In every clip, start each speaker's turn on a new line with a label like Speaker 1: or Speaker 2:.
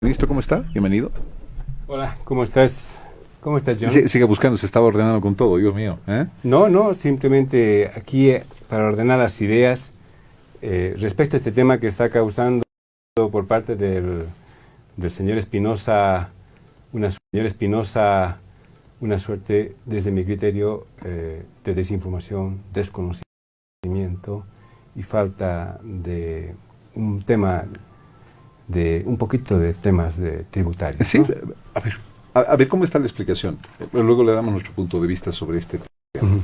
Speaker 1: Ministro, ¿cómo está? Bienvenido.
Speaker 2: Hola, ¿cómo estás? ¿Cómo estás, John?
Speaker 1: sigue buscando, se estaba ordenando con todo, Dios mío. ¿eh?
Speaker 2: No, no, simplemente aquí eh, para ordenar las ideas eh, respecto a este tema que está causando por parte del, señor Espinosa, una señor Espinosa, una suerte, desde mi criterio, de desinformación, desconocimiento y falta de un tema de un poquito de temas de tributarios.
Speaker 1: Sí, a ver, a, ver cómo está la explicación. Luego le damos nuestro punto de vista sobre este tema.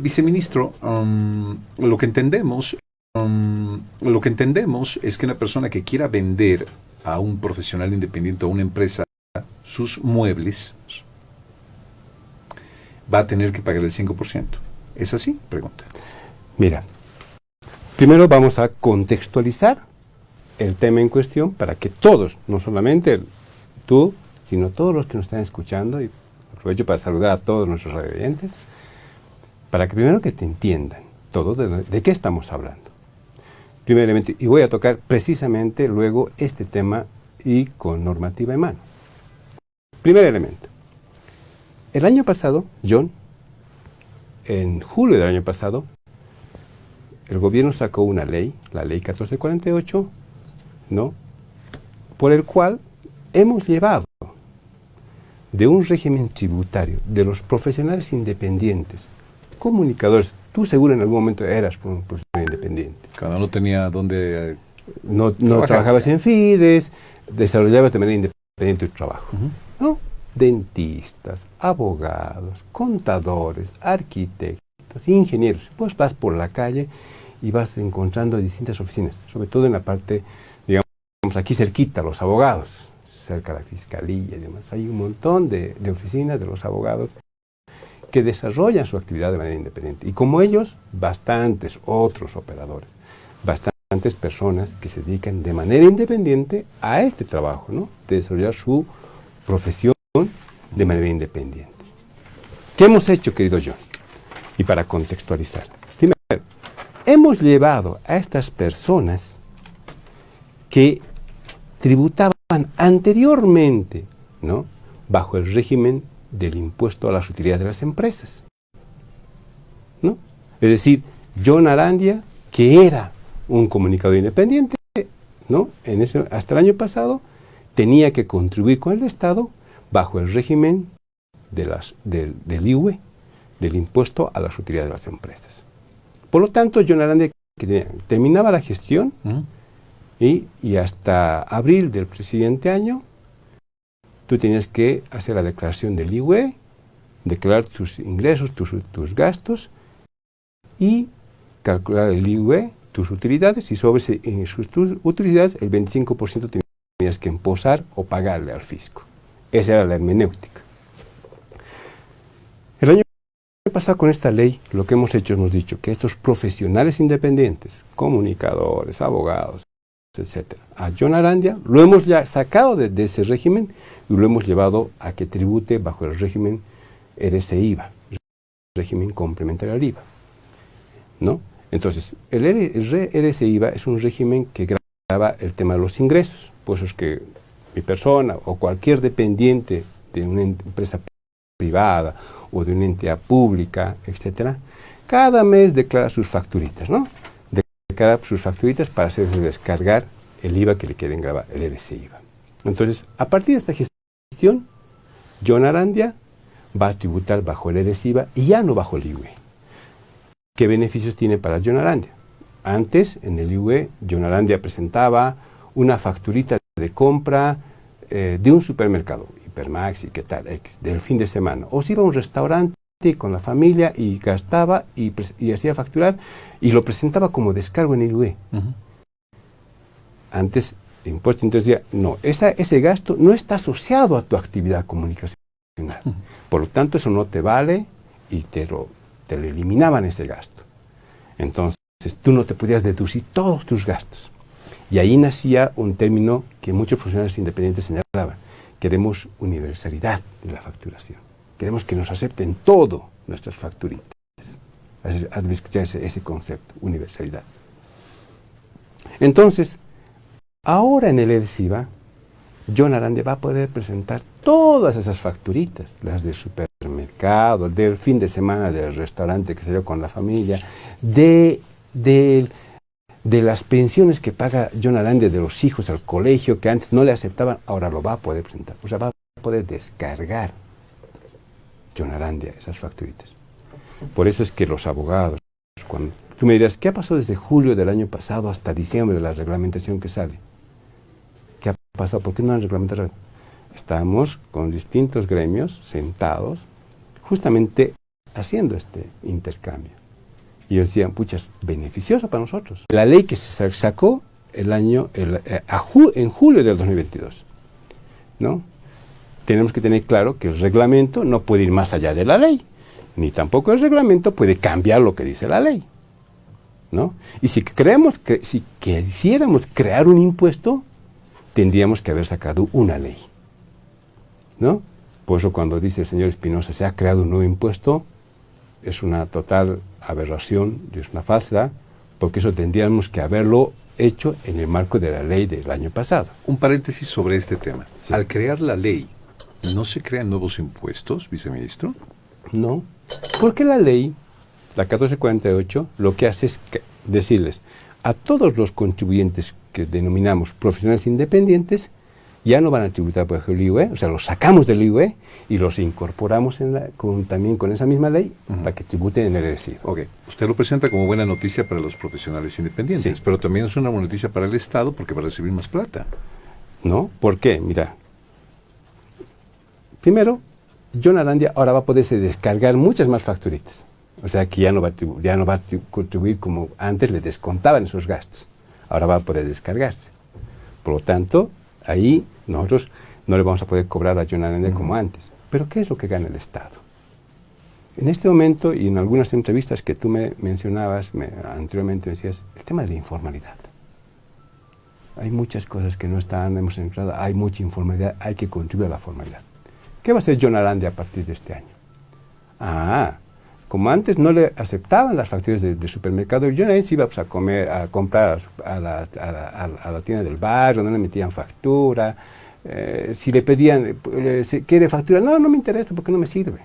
Speaker 1: viceministro, um, lo que entendemos, um, lo que entendemos es que una persona que quiera vender a un profesional independiente o a una empresa sus muebles va a tener que pagar el 5%. ¿Es así? Pregunta.
Speaker 2: Mira, primero vamos a contextualizar el tema en cuestión para que todos, no solamente tú, sino todos los que nos están escuchando, y aprovecho para saludar a todos nuestros radioyentes, para que primero que te entiendan todo de, qué estamos hablando. Primer elemento, y voy a tocar precisamente luego este tema y con normativa en mano. Primer elemento. El año pasado, John, en julio del año pasado, el gobierno sacó una ley, la ley 1448, ¿no? por el cual hemos llevado de un régimen tributario de los profesionales independientes, comunicadores, tú seguro en algún momento eras un profesional independiente.
Speaker 1: Cada no tenía dónde...
Speaker 2: Eh, no, no trabajabas en FIDES, desarrollabas de manera independiente tu trabajo. ¿no? Dentistas, abogados, contadores, arquitectos, ingenieros. Pues vas por la calle y vas encontrando distintas oficinas, sobre todo en la parte aquí cerquita, los abogados, cerca de la fiscalía y demás. Hay un montón de, oficinas de los abogados que desarrollan su actividad de manera independiente. Y como ellos, bastantes otros operadores, bastantes personas que se dedican de manera independiente a este trabajo, ¿no? de desarrollar su profesión de manera independiente. ¿Qué hemos hecho, querido John? Y para contextualizar. Primero, hemos llevado a estas personas que tributaban anteriormente, ¿no? bajo el régimen del impuesto a las utilidades de las empresas. ¿no? Es decir, John Arandia, que era un comunicador independiente, ¿no? hasta el año pasado, tenía que contribuir con el Estado bajo el régimen de las, del, IUE, del impuesto a las utilidades de las empresas. Por lo tanto, John Arandia terminaba la gestión, y, hasta abril del siguiente año, tú tienes que hacer la declaración del IUE, declarar tus ingresos, tus, tus gastos y calcular el IUE, tus utilidades, y sobre sus utilidades el 25% tenías que emposar o pagarle al fisco. Esa era la hermenéutica. El año pasado con esta ley, lo que hemos hecho, hemos dicho que estos profesionales independientes, comunicadores, abogados, etc. A John Arandia lo hemos ya sacado de, ese régimen y lo hemos llevado a que tribute bajo el régimen RSIVA, régimen complementario al IVA. ¿no? Entonces, el, RSIVA es un régimen que graba el tema de los ingresos, pues es que mi persona o cualquier dependiente de una empresa privada o de una entidad pública, etcétera, cada mes declara sus facturitas, ¿no? Sus facturitas para hacerse descargar el IVA que le quieren grabar, el EDC IVA. Entonces, a partir de esta gestión, John Arandia va a tributar bajo el EDC IVA y ya no bajo el IUE. ¿Qué beneficios tiene para John Arandia? Antes, en el IUE, John Arandia presentaba una facturita de compra eh, de un supermercado, Hipermax y qué tal, del fin de semana. O si iba a un restaurante con la familia y gastaba y, hacía facturar y lo presentaba como descargo en el UE. Antes, el impuesto entonces decía, no, ese gasto no está asociado a tu actividad comunicacional. Por lo tanto, eso no te vale y te lo, te lo eliminaban ese gasto. Entonces, tú no te podías deducir todos tus gastos. Y ahí nacía un término que muchos profesionales independientes señalaban. Queremos universalidad de la facturación. Queremos que nos acepten todo nuestras facturitas. Has escuchado ese, ese concepto, universalidad. Entonces, ahora en el ERSIVA, John Arande va a poder presentar todas esas facturitas, las del supermercado, del fin de semana del restaurante que salió con la familia, de, de, de las pensiones que paga John Arande de los hijos al colegio que antes no le aceptaban, ahora lo va a poder presentar. O sea, va a poder descargar Arandia esas facturitas. Por eso es que los abogados, cuando tú me dirás, ¿qué ha pasado desde julio del año pasado hasta diciembre de la reglamentación que sale? ¿Qué ha pasado? ¿Por qué no han reglamentado? Estamos con distintos gremios sentados, justamente haciendo este intercambio. Y ellos decían, pucha, es beneficioso para nosotros. La ley que se sacó el año, eh, en julio del 2022, ¿no? Tenemos que tener claro que el reglamento no puede ir más allá de la ley, ni tampoco el reglamento puede cambiar lo que dice la ley. ¿no? Y si creemos que si quisiéramos crear un impuesto, tendríamos que haber sacado una ley. ¿no? Por eso cuando dice el señor Espinosa, se ha creado un nuevo impuesto, es una total aberración, es una falsa, porque eso tendríamos que haberlo hecho en el marco de la ley del año pasado.
Speaker 1: Un paréntesis sobre este tema. Al crear la ley, ¿no se crean nuevos impuestos, viceministro?
Speaker 2: No, porque la ley, la 1448, lo que hace es decirles a todos los contribuyentes que denominamos profesionales independientes, ya no van a tributar por el IUE, o sea, los sacamos del IUE y los incorporamos también con esa misma ley para que tributen en el recibo.
Speaker 1: Ok, usted lo presenta como buena noticia para los profesionales independientes, pero también es una buena noticia para el Estado porque va a recibir más plata.
Speaker 2: ¿No? ¿Por qué? Mira, primero, John Arandia ahora va a poderse descargar muchas más facturitas. O sea que ya no va a, ya no va a contribuir como antes le descontaban esos gastos. Ahora va a poder descargarse. Por lo tanto, ahí nosotros no le vamos a poder cobrar a John Arandia como antes. Pero ¿qué es lo que gana el Estado? En este momento, y en algunas entrevistas que tú me mencionabas anteriormente, decías el tema de la informalidad. Hay muchas cosas que no están, hemos entrado, hay mucha informalidad, hay que contribuir a la formalidad. ¿Qué va a hacer John Arandia a partir de este año? Ah, como antes no le aceptaban las facturas de, supermercado, John Arandia iba pues, a, comer, a comprar a la, a, la, tienda del barrio, no le metían factura. Eh, si le pedían, ¿quiere factura? No, no me interesa porque no me sirve.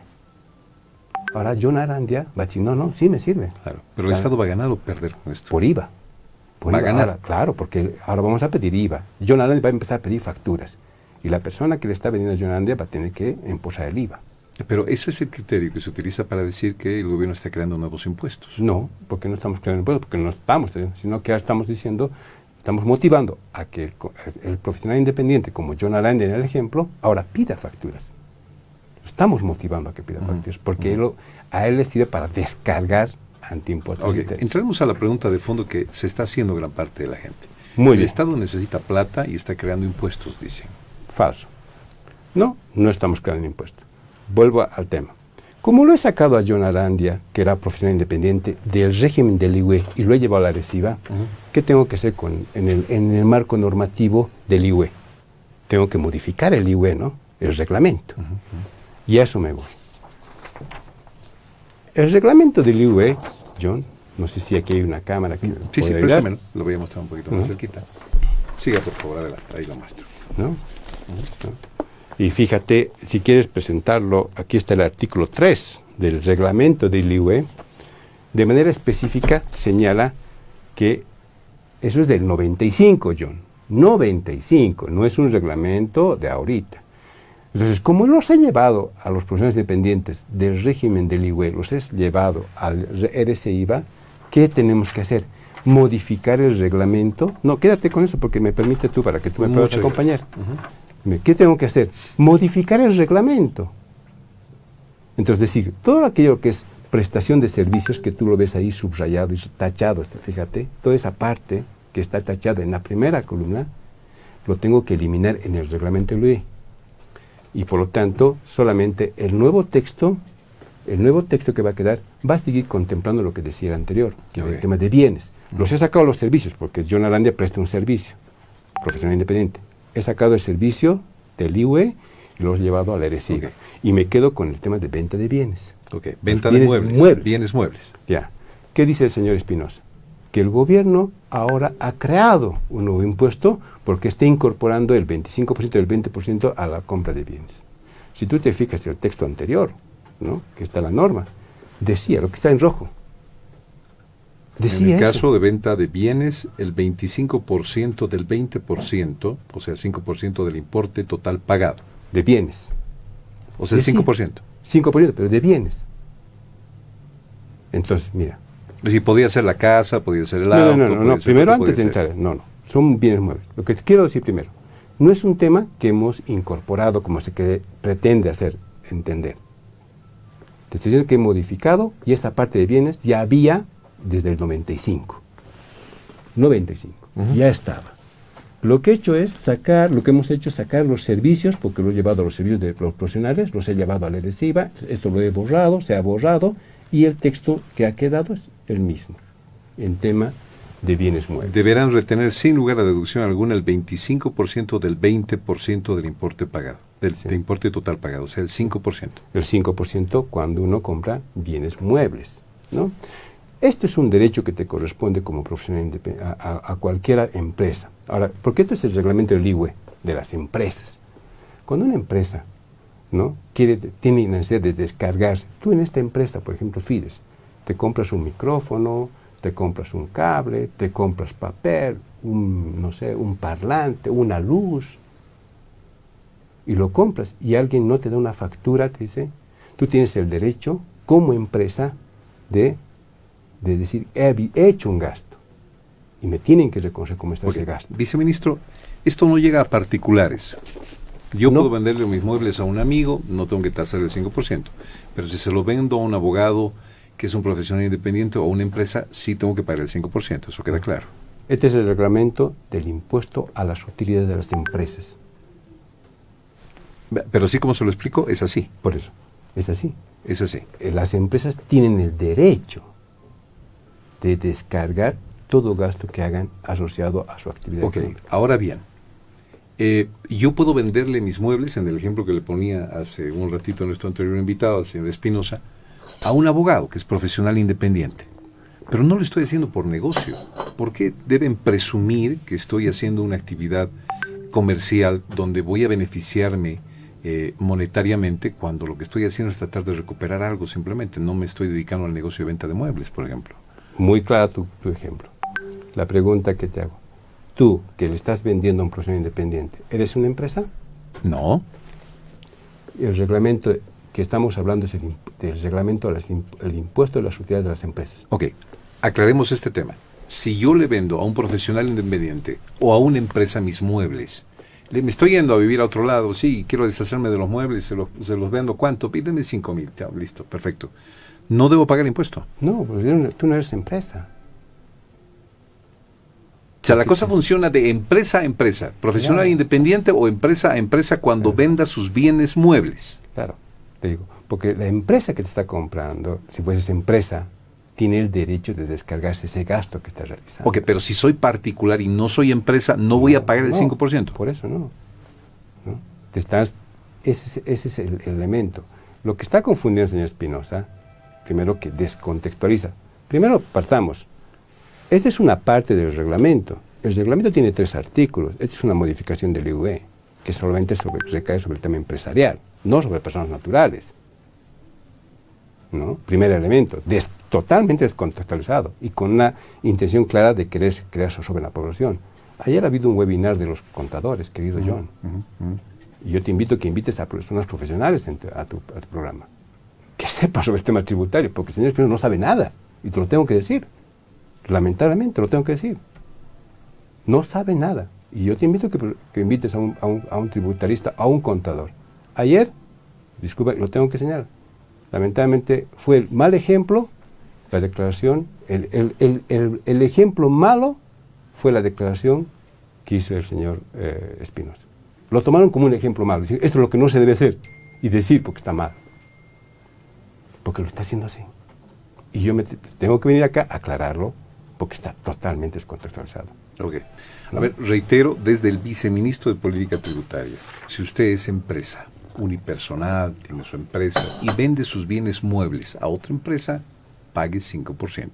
Speaker 2: Ahora John Arandia va a decir, no, no, sí me sirve.
Speaker 1: Claro, pero el Estado va a ganar o perder con esto.
Speaker 2: Por IVA.
Speaker 1: va a ganar.
Speaker 2: claro, porque ahora vamos a pedir IVA. John Arandia va a empezar a pedir facturas y la persona que le está vendiendo a Yonandia va a tener que imposar el IVA.
Speaker 1: Pero eso es el criterio que se utiliza para decir que el gobierno está creando nuevos impuestos.
Speaker 2: No, porque no estamos creando impuestos, porque no estamos, sino que estamos diciendo, estamos motivando a que el, profesional independiente, como John Aranda en el ejemplo, ahora pida facturas. Estamos motivando a que pida facturas, porque a él le sirve para descargar antiimpuestos.
Speaker 1: Okay. Entremos a la pregunta de fondo que se está haciendo gran parte de la gente. Muy el Estado necesita plata y está creando impuestos, dicen.
Speaker 2: Falso. No, no estamos creando impuestos. Vuelvo al tema. Como lo he sacado a John Arandia, que era profesional independiente, del régimen del IUE y lo he llevado a la reciba, ¿qué tengo que hacer con, en, el, marco normativo del IUE? Tengo que modificar el IUE, ¿no? El reglamento. Y a eso me voy. El reglamento del IUE, John, no sé si aquí hay una cámara que...
Speaker 1: Sí, sí, lo voy a mostrar un poquito más cerquita. Siga, por favor, adelante, ahí lo muestro. ¿No?
Speaker 2: Y fíjate, si quieres presentarlo, aquí está el artículo 3 del reglamento del IUE, de manera específica señala que eso es del 95, John. 95, no es un reglamento de ahorita. Entonces, como los he llevado a los profesionales dependientes del régimen del IUE, los he llevado al RSIVA, ¿qué tenemos que hacer? Modificar el reglamento. No, quédate con eso porque me permite tú para que tú me puedas acompañar. ¿Qué tengo que hacer? Modificar el reglamento. Entonces, decir, todo aquello que es prestación de servicios, que tú lo ves ahí subrayado y tachado, este, fíjate, toda esa parte que está tachada en la primera columna, lo tengo que eliminar en el reglamento LUE. Y por lo tanto, solamente el nuevo texto, el nuevo texto que va a quedar, va a seguir contemplando lo que decía el anterior, que es el tema de bienes. Los he sacado los servicios, porque John Arandia presta un servicio, profesional independiente he sacado el servicio del IUE y lo he llevado al RSI. Y me quedo con el tema de venta de bienes.
Speaker 1: Ok, venta de muebles,
Speaker 2: Bienes muebles. Ya. ¿Qué dice el señor Espinosa? que el gobierno ahora ha creado un nuevo impuesto porque está incorporando el 25% del 20% a la compra de bienes. Si tú te fijas en el texto anterior, ¿no? que está la norma, decía lo que está en rojo.
Speaker 1: Decía en el caso de venta de bienes, el 25% del 20%, o sea, el 5% del importe total pagado.
Speaker 2: De bienes.
Speaker 1: O sea, el 5%.
Speaker 2: 5%, pero de bienes. Entonces, mira.
Speaker 1: Si podía ser la casa, podía ser el
Speaker 2: no,
Speaker 1: auto.
Speaker 2: No, no, no, primero antes de entrar, no, no, son bienes muebles. Lo que quiero decir primero, no es un tema que hemos incorporado como se pretende hacer entender. Te estoy diciendo que he modificado y esta parte de bienes ya había desde el 95. 95, ya estaba. Lo que he hecho es sacar, lo que hemos hecho es sacar los servicios, porque lo he llevado a los servicios de los profesionales, los he llevado a la adhesiva, esto lo he borrado, se ha borrado, y el texto que ha quedado es el mismo, en tema de bienes muebles.
Speaker 1: Deberán retener sin lugar a deducción alguna el 25% del 20% del importe pagado, del, importe total pagado, o sea, el 5%.
Speaker 2: El 5% cuando uno compra bienes muebles, ¿no? Esto es un derecho que te corresponde como profesional a, a, cualquier empresa. Ahora, porque esto es el reglamento del IWE, de las empresas. Cuando una empresa ¿no? quiere, tiene necesidad de descargarse, tú en esta empresa, por ejemplo, Fides, te compras un micrófono, te compras un cable, te compras papel, un, no sé, un parlante, una luz, y lo compras, y alguien no te da una factura, te dice, tú tienes el derecho, como empresa, de, de decir, he, hecho un gasto, y me tienen que reconocer cómo está ese gasto.
Speaker 1: Viceministro, esto no llega a particulares. Yo puedo venderle mis muebles a un amigo, no tengo que tasar el 5%, pero si se lo vendo a un abogado, que es un profesional independiente o una empresa, sí tengo que pagar el 5%, eso queda claro.
Speaker 2: Este es el reglamento del impuesto a las utilidades de las empresas.
Speaker 1: Pero así como se lo explico, es así.
Speaker 2: Por eso, es así.
Speaker 1: Es así.
Speaker 2: Las empresas tienen el derecho de descargar todo gasto que hagan asociado a su actividad.
Speaker 1: Ok, ahora bien, eh, yo puedo venderle mis muebles, en el ejemplo que le ponía hace un ratito a nuestro anterior invitado, al señor Espinosa, a un abogado que es profesional independiente. Pero no lo estoy haciendo por negocio. ¿Por qué deben presumir que estoy haciendo una actividad comercial donde voy a beneficiarme eh, monetariamente cuando lo que estoy haciendo es tratar de recuperar algo simplemente? No me estoy dedicando al negocio de venta de muebles, por ejemplo.
Speaker 2: Muy claro tu, tu ejemplo. La pregunta que te hago. Tú, que le estás vendiendo a un profesional independiente, ¿eres una empresa?
Speaker 1: No.
Speaker 2: El reglamento que estamos hablando es el, del reglamento del impuesto de las utilidades de las empresas.
Speaker 1: Ok, aclaremos este tema. Si yo le vendo a un profesional independiente o a una empresa mis muebles, le, me estoy yendo a vivir a otro lado, sí, quiero deshacerme de los muebles, se los, se los vendo, ¿cuánto? Pídeme 5 mil, listo, perfecto. ¿No debo pagar impuesto?
Speaker 2: No, porque tú no eres empresa.
Speaker 1: O sea, la cosa funciona de empresa a empresa, profesional independiente o empresa a empresa cuando venda sus bienes muebles.
Speaker 2: Claro digo, porque la empresa que te está comprando, si fueses empresa, tiene el derecho de descargarse ese gasto que está realizando.
Speaker 1: Ok, pero si soy particular y no soy empresa, no voy a pagar el 5%.
Speaker 2: Por eso no. Te estás, ese, es el, elemento. Lo que está confundiendo el señor Espinosa, primero que descontextualiza. Primero partamos. Esta es una parte del reglamento. El reglamento tiene tres artículos. Esta es una modificación del IUE, que solamente recae sobre el tema empresarial no sobre personas naturales. ¿no? Primer elemento, totalmente descontextualizado y con una intención clara de querer crear sobre la población. Ayer ha habido un webinar de los contadores, querido John. Y yo te invito a que invites a personas profesionales a, tu, programa. Que sepa sobre el tema tributario, porque el señor Espinosa no sabe nada. Y te lo tengo que decir. Lamentablemente lo tengo que decir. No sabe nada. Y yo te invito a que, invites a un, a un tributarista, a un contador Ayer, disculpa, lo tengo que señalar, lamentablemente fue el mal ejemplo, la declaración, el, ejemplo malo fue la declaración que hizo el señor eh, Espinosa. Lo tomaron como un ejemplo malo, esto es lo que no se debe hacer y decir porque está mal, porque lo está haciendo así. Y yo me tengo que venir acá a aclararlo porque está totalmente descontextualizado.
Speaker 1: Ok. A ver, reitero, desde el viceministro de Política Tributaria, si usted es empresa, unipersonal, tiene su empresa y vende sus bienes muebles a otra empresa, pague 5%.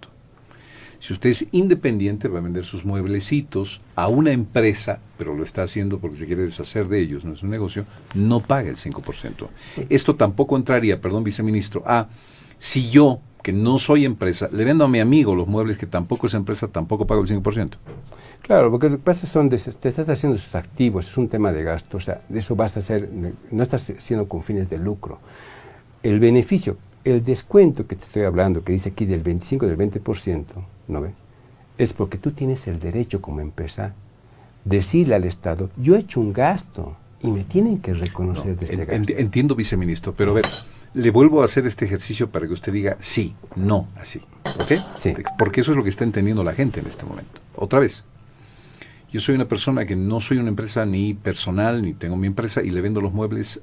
Speaker 1: Si usted es independiente, va a vender sus mueblecitos a una empresa, pero lo está haciendo porque se quiere deshacer de ellos, no es un negocio, no paga el 5%. Esto tampoco entraría, perdón, viceministro, a si yo, que no soy empresa, le vendo a mi amigo los muebles que tampoco es empresa, tampoco pago el 5%.
Speaker 2: Claro, porque lo que pasa son, te estás haciendo sus activos, es un tema de gasto, o sea, de eso vas a hacer, no estás haciendo con fines de lucro. El beneficio, el descuento que te estoy hablando, que dice aquí del 25 del 20%, ¿no ve? Es porque tú tienes el derecho como empresa decirle al Estado, yo he hecho un gasto y me tienen que reconocer de este gasto.
Speaker 1: Entiendo, viceministro, pero a ver, le vuelvo a hacer este ejercicio para que usted diga sí, no, así. ¿Ok?
Speaker 2: Sí.
Speaker 1: Porque eso es lo que está entendiendo la gente en este momento. Otra vez, yo soy una persona que no soy una empresa ni personal, ni tengo mi empresa y le vendo los muebles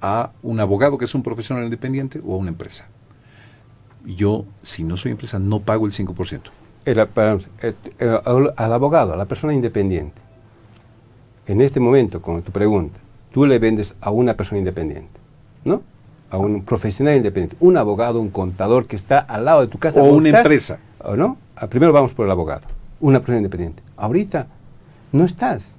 Speaker 1: a un abogado que es un profesional independiente o a una empresa. Yo, si no soy empresa, no pago el 5%.
Speaker 2: Al abogado, a la persona independiente, en este momento, con tu pregunta, tú le vendes a una persona independiente, ¿no? A un profesional independiente, un abogado, un contador que está al lado de tu casa.
Speaker 1: O una empresa.
Speaker 2: ¿O no? Ah, primero vamos por el abogado, una persona independiente. Ahorita no estás.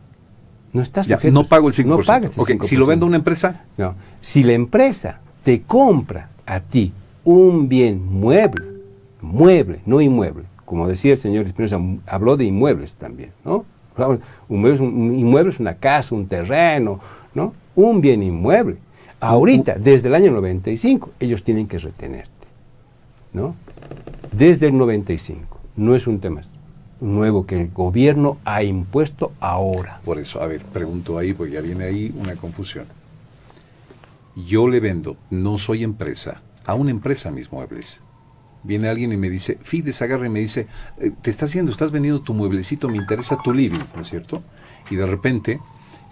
Speaker 2: No estás
Speaker 1: ya, No pago el 5%.
Speaker 2: No pagas
Speaker 1: Si lo vendo a una empresa.
Speaker 2: No. Si la empresa te compra a ti un bien mueble, mueble, no inmueble, como decía el señor Espinosa, habló de inmuebles también, ¿no? Un inmueble, es una casa, un terreno, ¿no? Un bien inmueble. Ahorita, desde el año 95, ellos tienen que retenerte, ¿no? Desde el 95. No es un tema nuevo que el gobierno ha impuesto ahora.
Speaker 1: Por eso, a ver, pregunto ahí, porque ya viene ahí una confusión. Yo le vendo, no soy empresa, a una empresa mis muebles. Viene alguien y me dice, Fides agarra y me dice, eh, te estás haciendo, estás vendiendo tu mueblecito, me interesa tu living, ¿no es cierto? Y de repente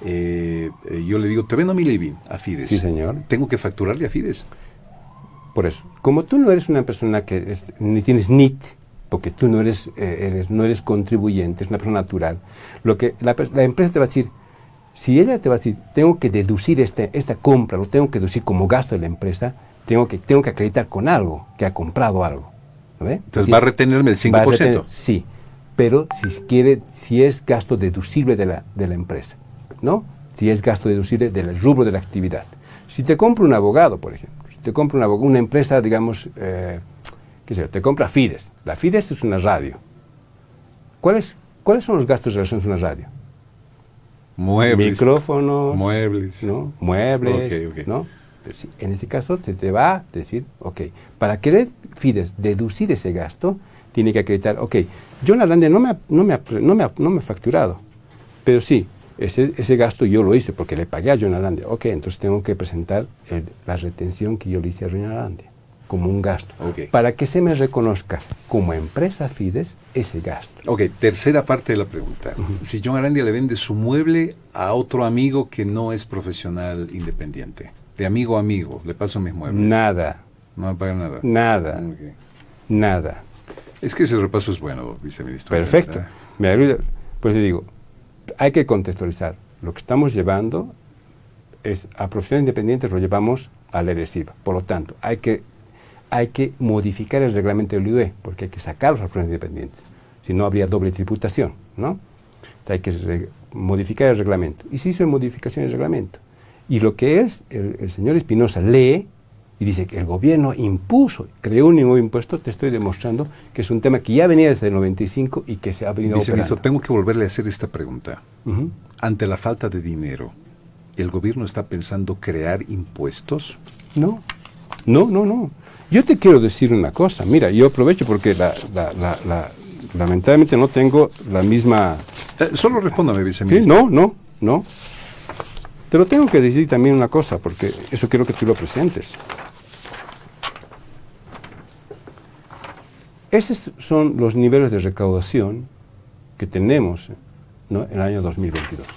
Speaker 1: eh, eh, yo le digo, te vendo mi living a Fides.
Speaker 2: Sí, señor.
Speaker 1: Tengo que facturarle a Fides.
Speaker 2: Por eso, como tú no eres una persona que ni tienes NIT, porque tú no eres, eh, eres, no eres contribuyente, es una persona natural. Lo que la, empresa te va a decir, si ella te va a decir, tengo que deducir este, esta compra, lo tengo que deducir como gasto de la empresa, tengo que, tengo que acreditar con algo, que ha comprado algo.
Speaker 1: Entonces va a retenerme el 5%.
Speaker 2: sí, pero si quiere, si es gasto deducible de la, de la empresa, ¿no? Si es gasto deducible del rubro de la actividad. Si te compra un abogado, por ejemplo, si te compra una, una empresa, digamos, eh, te compra Fides. La Fides es una radio. ¿Cuáles, ¿Cuáles son los gastos relacionados a una radio?
Speaker 1: Muebles.
Speaker 2: Micrófonos.
Speaker 1: Muebles.
Speaker 2: ¿no? Muebles. ¿no? En ese caso se te va a decir, ok, para querer Fides deducir ese gasto, tiene que acreditar, ok, John Arlandia no me ha, no me no me no me ha facturado, pero sí, ese, ese, gasto yo lo hice porque le pagué a John Arlandia. Ok, entonces tengo que presentar la retención que yo le hice a John Arlandia como un gasto, para que se me reconozca como empresa Fides ese gasto.
Speaker 1: Ok, tercera parte de la pregunta. Si John Arandia le vende su mueble a otro amigo que no es profesional independiente, de amigo a amigo, le paso mis muebles.
Speaker 2: Nada.
Speaker 1: No me paga nada.
Speaker 2: Nada. Nada.
Speaker 1: Es que ese repaso es bueno, viceministro.
Speaker 2: Perfecto. Me ayuda. Pues le digo, hay que contextualizar. Lo que estamos llevando es a profesionales independientes lo llevamos a la EDESIVA. Por lo tanto, hay que hay que modificar el reglamento del IUE, porque hay que sacar los profesionales independientes. Si no, habría doble tributación, ¿no? hay que modificar el reglamento. Y se hizo modificación del reglamento. Y lo que es, el, señor Espinosa lee y dice que el gobierno impuso, creó un nuevo impuesto, te estoy demostrando que es un tema que ya venía desde el 95 y que se ha venido
Speaker 1: Dice, tengo que volverle a hacer esta pregunta. Ante la falta de dinero, ¿el gobierno está pensando crear impuestos?
Speaker 2: No, no, no, no. Yo te quiero decir una cosa, mira, yo aprovecho porque lamentablemente no tengo la misma...
Speaker 1: Eh, solo respóndame, viceministro.
Speaker 2: No, no, no. Te lo tengo que decir también una cosa, porque eso quiero que tú lo presentes. Esos son los niveles de recaudación que tenemos en el año 2022.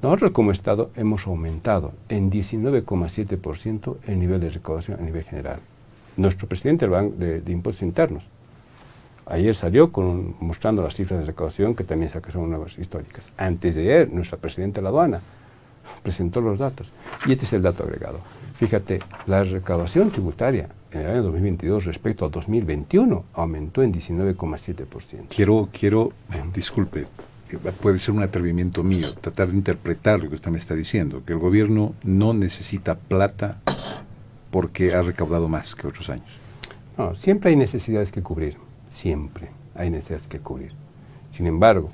Speaker 2: Nosotros como Estado hemos aumentado en 19,7% el nivel de recaudación a nivel general. Nuestro presidente del Banco de, Impuestos Internos ayer salió con, mostrando las cifras de recaudación que también son nuevas históricas. Antes de ayer, nuestra presidenta de la aduana presentó los datos. Y este es el dato agregado. Fíjate, la recaudación tributaria en el año 2022 respecto al 2021 aumentó en 19,7%.
Speaker 1: Quiero, quiero, disculpe, puede ser un atrevimiento mío, tratar de interpretar lo que usted me está diciendo, que el gobierno no necesita plata porque ha recaudado más que otros años.
Speaker 2: No, siempre hay necesidades que cubrir, siempre hay necesidades que cubrir. Sin embargo,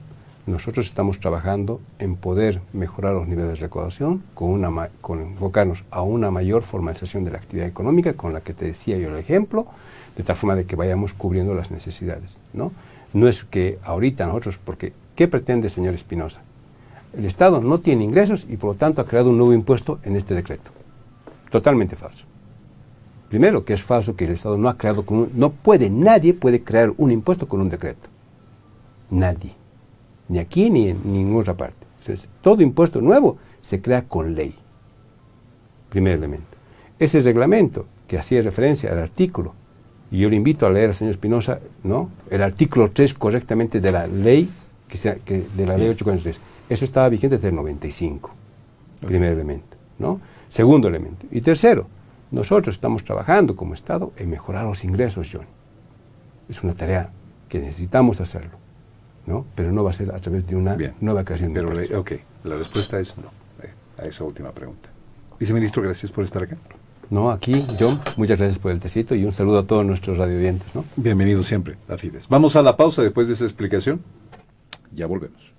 Speaker 2: nosotros estamos trabajando en poder mejorar los niveles de recaudación con, enfocarnos a una mayor formalización de la actividad económica, con la que te decía yo el ejemplo, de tal forma de que vayamos cubriendo las necesidades. No, no es que ahorita nosotros, porque ¿qué pretende señor Espinosa? El Estado no tiene ingresos y por lo tanto ha creado un nuevo impuesto en este decreto. Totalmente falso. Primero, que es falso que el Estado no ha creado con un, no puede, nadie puede crear un impuesto con un decreto. Nadie ni aquí ni en ninguna otra parte. todo impuesto nuevo se crea con ley. Primer elemento. Ese reglamento que hacía referencia al artículo, y yo le invito a leer al señor Espinosa, ¿no? El artículo 3 correctamente de la ley, que sea, que de la ley 843. Eso estaba vigente desde el 95. Primer elemento, ¿no? Segundo elemento. Y tercero, nosotros estamos trabajando como Estado en mejorar los ingresos, John. Es una tarea que necesitamos hacerlo. ¿no? Pero no va a ser a través de una nueva creación de
Speaker 1: pero Ok, la respuesta es no eh, a esa última pregunta. Viceministro, gracias por estar acá.
Speaker 2: No, aquí, John, muchas gracias por el tecito y un saludo a todos nuestros radiodientes, ¿no?
Speaker 1: Bienvenido siempre a Fides. Vamos a la pausa después de esa explicación. Ya volvemos.